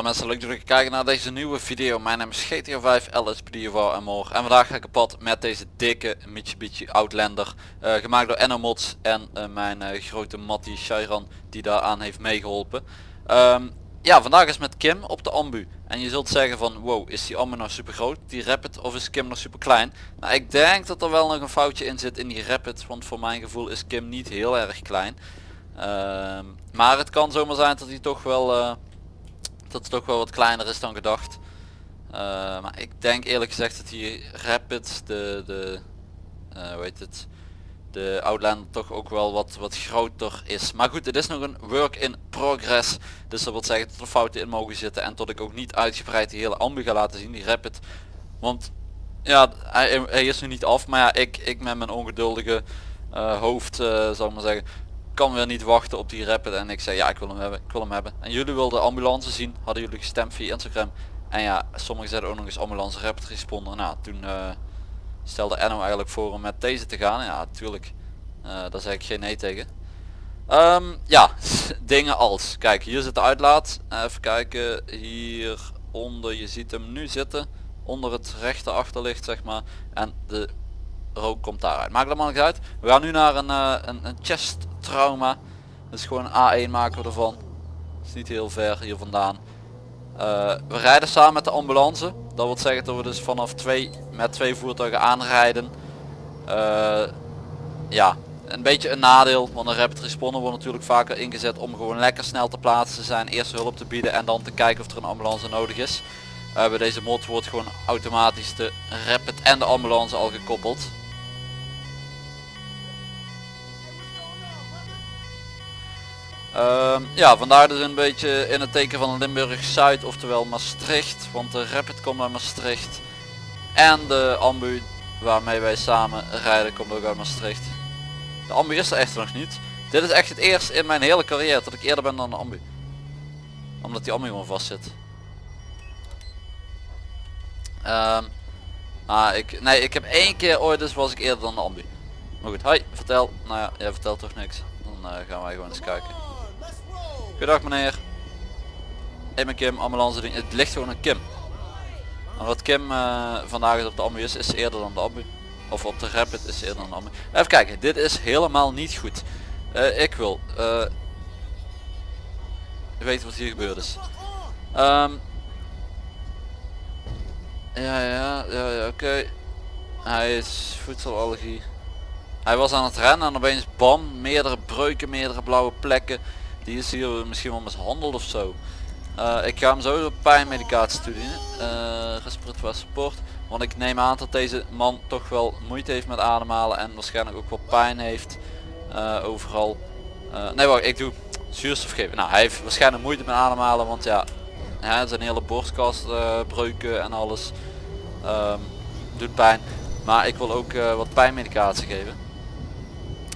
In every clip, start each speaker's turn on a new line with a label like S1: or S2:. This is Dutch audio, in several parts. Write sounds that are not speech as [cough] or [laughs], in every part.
S1: Hallo mensen, leuk dat jullie kijken naar deze nieuwe video. Mijn naam is GTA 5 LSPD en more. En vandaag ga ik op pad met deze dikke Mitsubishi Outlander. Uh, gemaakt door Enomods en uh, mijn uh, grote Mattie Shairan die daaraan heeft meegeholpen. Um, ja, vandaag is met Kim op de ambu. En je zult zeggen van wow, is die ambu nou super groot, die Rapid, of is Kim nog super klein? Nou, ik denk dat er wel nog een foutje in zit in die Rapid, want voor mijn gevoel is Kim niet heel erg klein. Uh, maar het kan zomaar zijn dat hij toch wel, dat het toch wel wat kleiner is dan gedacht. Uh, maar ik denk eerlijk gezegd dat die Rapid, de, de uh, hoe heet het, de Outlander toch ook wel wat, wat groter is. Maar goed, het is nog een work in progress. Dus dat wil zeggen dat er fouten in mogen zitten en tot ik ook niet uitgebreid die hele ambu ga laten zien, die Rapid. Want ja, hij, is nu niet af, maar ja, ik, ik met mijn ongeduldige uh, hoofd, zal ik maar zeggen, kan weer niet wachten op die Rapid. En ik zei ja, ik wil hem hebben, ik wil hem hebben. En jullie wilden ambulance zien, hadden jullie gestemd via Instagram. En ja, sommigen zeiden ook nog eens ambulance Rapid responder. Nou, toen... Uh, stelde Enno eigenlijk voor om met deze te gaan. Ja, natuurlijk. Uh, daar zeg ik geen nee tegen. Um, ja, [laughs] dingen als. Kijk, hier zit de uitlaat. Even kijken. Hieronder, je ziet hem nu zitten. Onder het rechte achterlicht, zeg maar. En de rook komt daaruit. Maakt allemaal niet uit. We gaan nu naar een, uh, een, een chest trauma. Dus gewoon een A1 maken we ervan. is niet heel ver hier vandaan. Uh, we rijden samen met de ambulance. Dat wil zeggen dat we dus vanaf twee met twee voertuigen aanrijden. Uh, ja, een beetje een nadeel. Want een rapid responder wordt natuurlijk vaker ingezet om gewoon lekker snel te plaatsen te zijn. Eerst hulp te bieden en dan te kijken of er een ambulance nodig is. Uh, bij deze mod wordt gewoon automatisch de rapid en de ambulance al gekoppeld. Um, ja, vandaar dus een beetje in het teken van Limburg Zuid, oftewel Maastricht. Want de Rapid komt uit Maastricht. En de ambu waarmee wij samen rijden komt ook uit Maastricht. De ambu is er echt nog niet. Dit is echt het eerst in mijn hele carrière dat ik eerder ben dan de ambu. Omdat die ambu gewoon vast zit. Ah, ik, nee, ik heb één keer ooit dus was ik eerder dan de ambu. Maar goed, hoi, vertel. Nou ja, jij vertelt toch niks. Dan uh, gaan wij gewoon eens kijken. Goedendag meneer. Ik ben Kim, ambulance ding. Het ligt gewoon een Kim. Wat Kim uh, vandaag is op de ambu is, eerder dan de ambu. Of op de rapid is eerder dan de ambu. Even kijken, dit is helemaal niet goed. Uh, ik wil uh, weten wat hier gebeurd is. Um, ja, ja, ja, ja oké. Hij is voedselallergie. Hij was aan het rennen en opeens bam, meerdere breuken, meerdere blauwe plekken. Die is hier misschien wel mishandeld of zo. Uh, ik ga hem zo op pijnmedicatie toedienen. Uh, respiratoire support. Want ik neem aan dat deze man toch wel moeite heeft met ademhalen en waarschijnlijk ook wel pijn heeft. Uh, overal. nee wacht, ik doe zuurstof geven. Nou hij heeft waarschijnlijk moeite met ademhalen want ja, ja zijn hele borstkast breuken en alles. Um, doet pijn. Maar ik wil ook wat pijnmedicatie geven.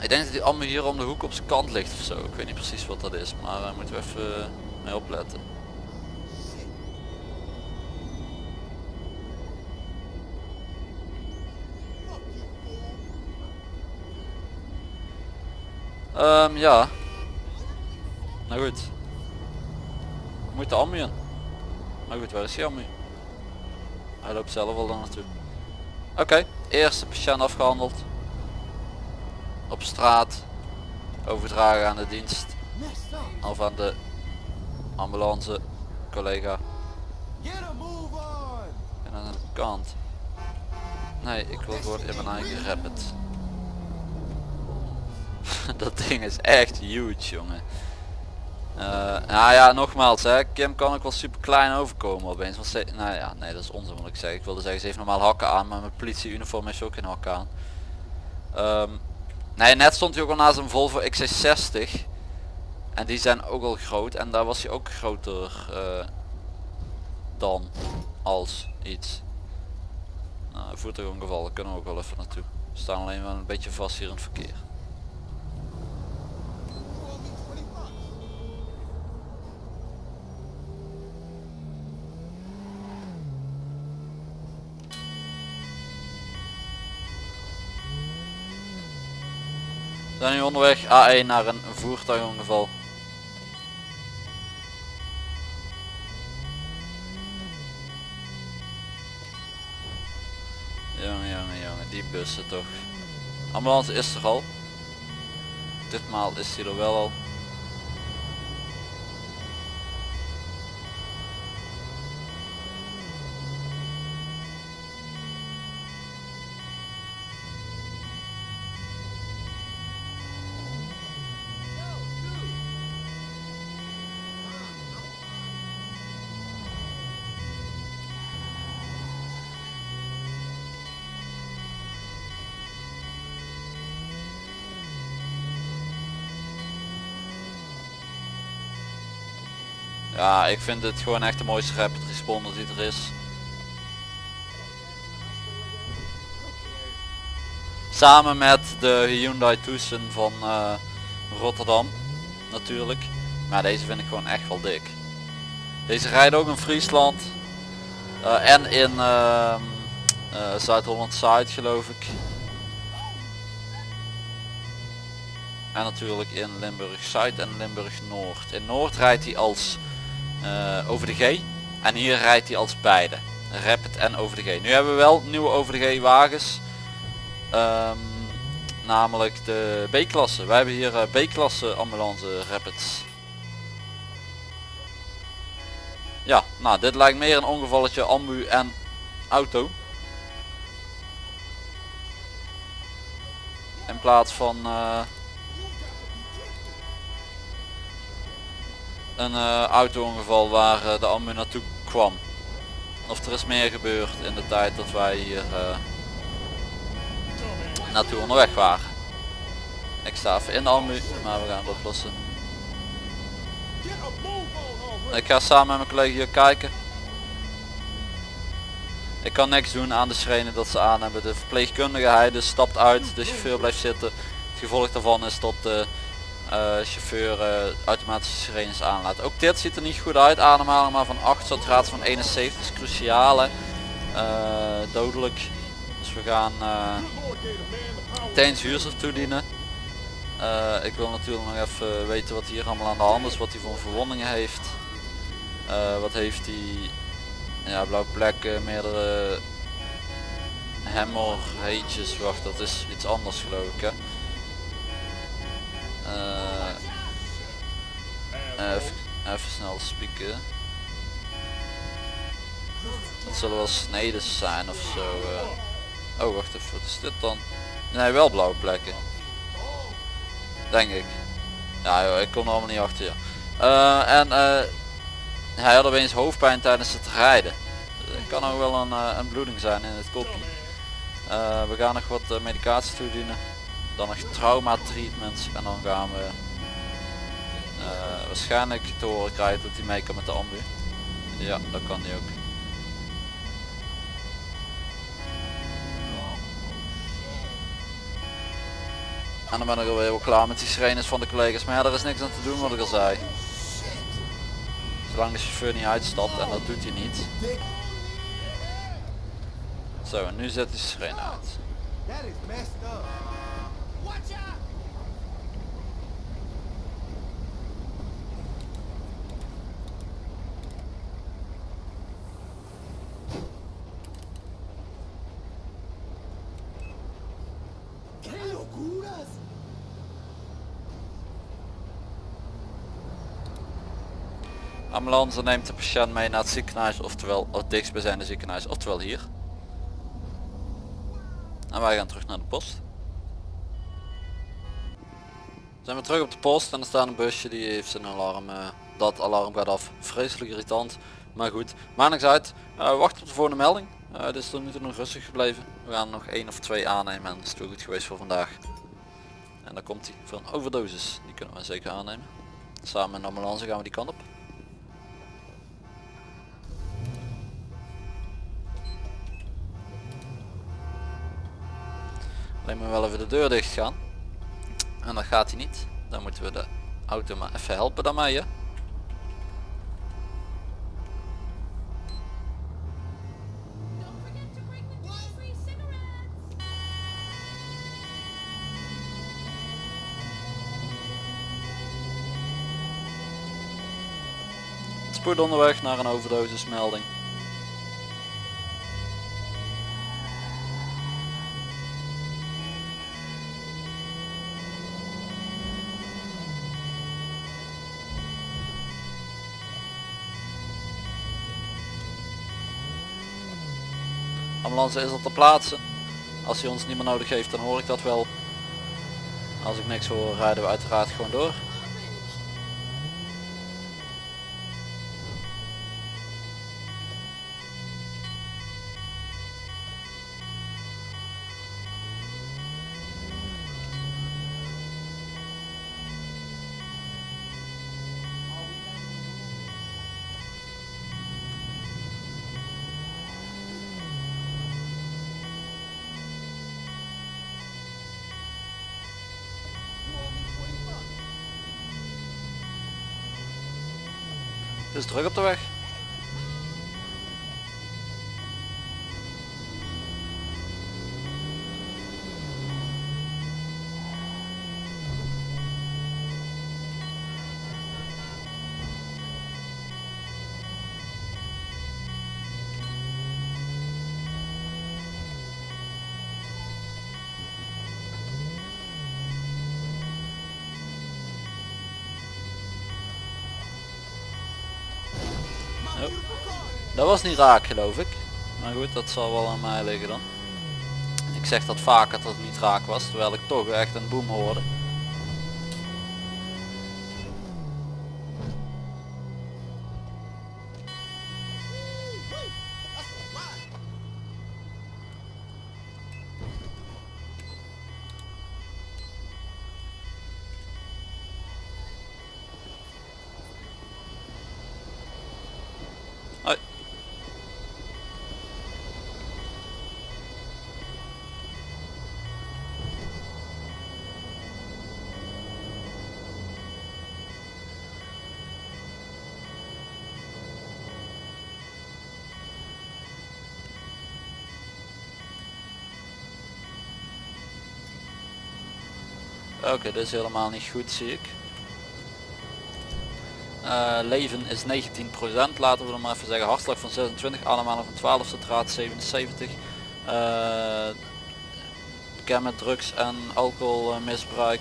S1: Ik denk dat hij allemaal hier om de hoek op zijn kant ligt of zo. Ik weet niet precies wat dat is, maar daar moeten we even mee opletten. Um, ja. Nou goed. Moet de ambu in. Maar goed, waar is die ambu? Hij loopt zelf al dan naartoe. Oké, eerste patiënt afgehandeld. Op straat. Overdragen aan de dienst. Of aan de ambulance collega. En aan de kant. Nee, ik wil gewoon in mijn eigen rapid. [laughs] dat ding is echt huge jongen. Uh, nou ja, nogmaals, hè, Kim kan ook wel super klein overkomen opeens. Want ze, nou ja, nee, dat is onzin wat ik zeg. Ik wilde zeggen, ze heeft normaal hakken aan, maar mijn politieuniform is ook geen hakken aan. Um, nee, net stond hij ook al naast een Volvo XC60. En die zijn ook al groot. En daar was hij ook groter uh, dan als iets. Nou, voertuigongevallen kunnen we ook wel even naartoe. We staan alleen wel een beetje vast hier in het verkeer. We zijn nu onderweg A1 naar een voertuigongeval. Jongen, jongen, jongen, die bussen toch. Ambulance is er al. Ditmaal is hij er wel al. Ja, ik vind het gewoon echt de mooiste rapid responder die er is. Samen met de Hyundai Tucson van eh, Rotterdam natuurlijk. Maar deze vind ik gewoon echt wel dik. Deze rijdt ook in Friesland. eh, en in ehm, eh, Zuid-Holland Side geloof ik. En natuurlijk in Limburg Zuid en Limburg Noord. In Noord rijdt hij als over de G. En hier rijdt hij als beide. Rapid en over de G. Nu hebben we wel nieuwe over de G wagens. Ehm, namelijk de B-klasse. Wij hebben hier eh, B-klasse ambulance rapids. Ja, nou dit lijkt meer een ongevalletje ambu en auto. In plaats van eh, een uh, auto-ongeval waar uh, de ambu naartoe kwam. Of er is meer gebeurd in de tijd dat wij hier uh, naartoe onderweg waren. Ik sta even in de ambu, maar we gaan het oplossen. Ik ga samen met mijn collega hier kijken. Ik kan niks doen aan de schrenen dat ze aan hebben. De verpleegkundige hij dus stapt uit, de chauffeur blijft zitten. Het gevolg daarvan is dat de chauffeur uh, automatische sirenes aanlaat. Ook dit ziet er niet goed uit. Ademhaling maar van 8, saturatie van 71 is cruciaal. Uh, dodelijk. Dus we gaan meteen zuurstof toedienen. ik wil natuurlijk nog even weten wat hier allemaal aan de hand is. Wat hij voor verwondingen heeft. wat heeft hij... Ja, blauwe plekken, meerdere hemorrhages. Wacht, dat is iets anders geloof ik. Hè? Even, even, snel spieken. Dat zullen wel sneden zijn of zo. Uh. Oh wacht even, wat is dit dan? Nee, wel blauwe plekken. Denk ik. Ja ik kom er allemaal niet achter. Uh, en hij had opeens hoofdpijn tijdens het rijden. Het kan ook wel een, een bloeding zijn in het kopje. we gaan nog wat medicatie toedienen dan nog trauma treatments en dan gaan we uh, waarschijnlijk te horen krijgen dat hij mee kan met de ambu. Ja, dat kan hij ook. En dan ben ik alweer wel klaar met die sirenes van de collega's. Maar ja, er is niks aan te doen wat ik al zei. Zolang de chauffeur niet uitstapt en dat doet hij niet. Zo, en nu zet hij sirene uit. Ambulance neemt de patiënt mee naar het ziekenhuis, oftewel het dichtstbijzijnde ziekenhuis, oftewel hier. En wij gaan terug naar de post. Zijn we terug op de post en er staat een busje die heeft zijn alarm. Uh, dat alarm gaat af. Vreselijk irritant. Maar goed, niks uit. Uh, wacht op de volgende melding. Uh, dit is tot nu toe nog rustig gebleven. We gaan nog één of twee aannemen en dat is toch goed geweest voor vandaag. En dan komt hij voor een overdosis. Die kunnen we zeker aannemen. Samen met ambulance gaan we die kant op. deur dicht gaan. En dat gaat hij niet. Dan moeten we de auto maar even helpen daarmee. Hè? Spoed onderweg naar een overdosismelding. Ambulance is al te plaatsen. Als hij ons niet meer nodig heeft dan hoor ik dat wel. Als ik niks hoor rijden we uiteraard gewoon door. Is druk op de weg. Dat was niet raak geloof ik. Maar goed, dat zal wel aan mij liggen dan. Ik zeg dat vaker dat het niet raak was, terwijl ik toch echt een boom hoorde. Oké, dit is helemaal niet goed zie ik. Eh, leven is 19%, laten we dan maar even zeggen. Hartslag van 26, ademhalen van 12, citraat 77. Uh, bekend met drugs en alcoholmisbruik.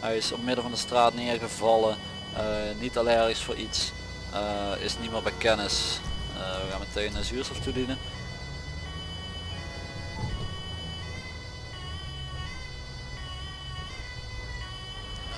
S1: Hij is op midden van de straat neergevallen. eh, niet allergisch voor iets. eh, is niet meer bij kennis. We gaan meteen uh, zuurstof toedienen.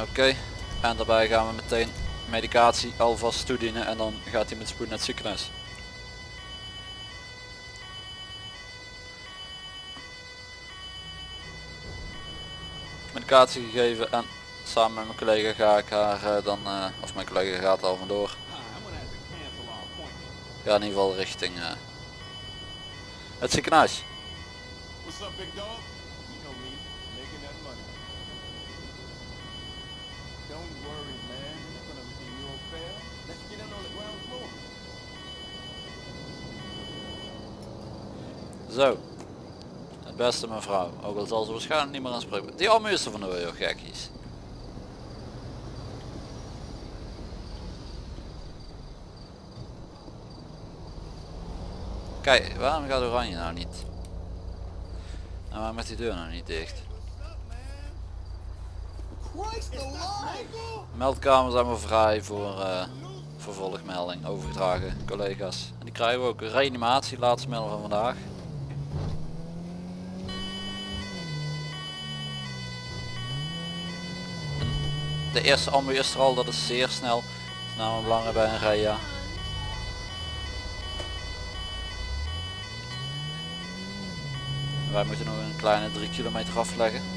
S1: Oké, en daarbij gaan we meteen medicatie alvast toedienen en dan gaat hij met spoed naar het ziekenhuis. Medicatie gegeven en samen met mijn collega ga ik haar eh, dan, eh, of mijn collega gaat al vandoor. Ja in ieder geval richting eh, het ziekenhuis.
S2: What's up, big dog?
S1: Zo. Het beste mevrouw. Ook al zal ze waarschijnlijk niet meer aanspreken. Die arme is er van de heel gekkies. Kijk, waarom gaat Oranje nou niet? En waarom is die deur nou niet dicht? Meldkamers zijn maar vrij voor eh, vervolgmelding overgedragen collega's. En die krijgen we ook reanimatie laatste melding van vandaag. De eerste ambu is er al, dat is zeer snel. Dat is belangrijk bij een REA. Wij moeten nog een kleine 3 kilometer afleggen.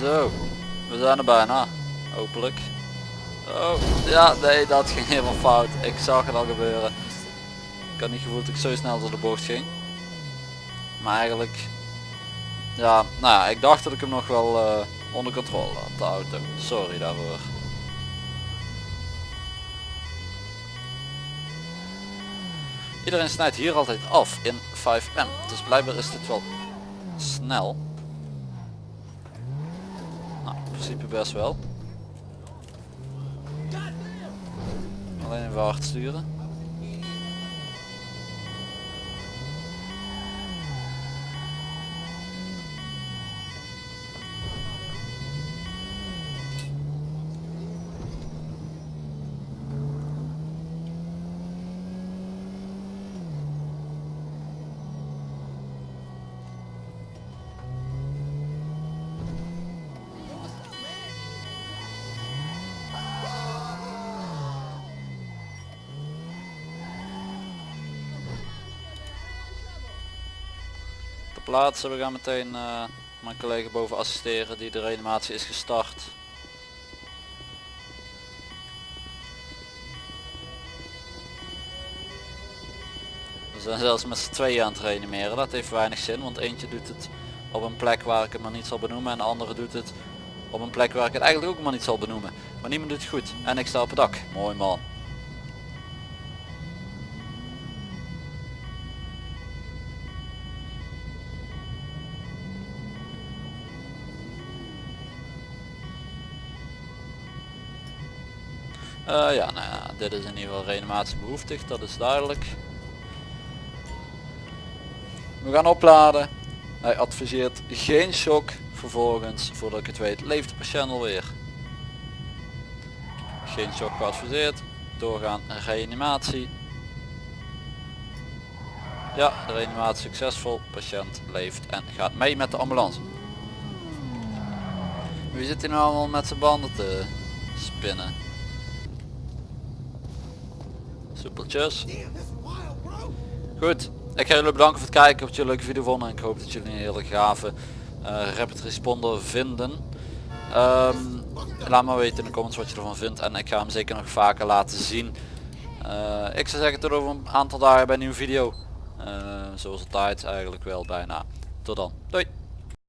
S1: Zo, we zijn er bijna. Hopelijk. Oh, ja, nee, dat ging helemaal fout. Ik zag het al gebeuren. Ik had niet gevoeld dat ik zo snel door de bocht ging. Maar eigenlijk, ja, nou ja, ik dacht dat ik hem nog wel eh, onder controle had, de auto. Sorry daarvoor. Iedereen snijdt hier altijd af in 5M. Dus blijkbaar is dit wel snel. In principe best wel. Alleen even hard sturen. Plaatsen, we gaan meteen eh, mijn collega boven assisteren die de reanimatie is gestart. We zijn zelfs met z'n tweeën aan het reanimeren, dat heeft weinig zin, want eentje doet het op een plek waar ik het maar niet zal benoemen en de andere doet het op een plek waar ik het eigenlijk ook maar niet zal benoemen. Maar niemand doet het goed en ik sta op het dak. Mooi man. Ja, nou ja, dit is in ieder geval reanimatie behoeftig, dat is duidelijk. We gaan opladen. Hij adviseert geen shock. Vervolgens, voordat ik het weet, leeft de patiënt alweer. Geen shock geadviseerd. Doorgaan reanimatie. Ja, de reanimatie succesvol. Patiënt leeft en gaat mee met de ambulance. Wie zit hier nou allemaal met zijn banden te spinnen? Soepeltjes. Goed, ik ga jullie bedanken voor het kijken. Of jullie een leuke video vonden. En ik hoop dat jullie een hele gave eh, rapid responder vinden. Ehm, laat maar weten in de comments wat je ervan vindt. En ik ga hem zeker nog vaker laten zien. Eh, ik zou zeggen tot over een aantal dagen bij een nieuwe video. Eh, zoals altijd eigenlijk wel bijna. Tot dan. Doei.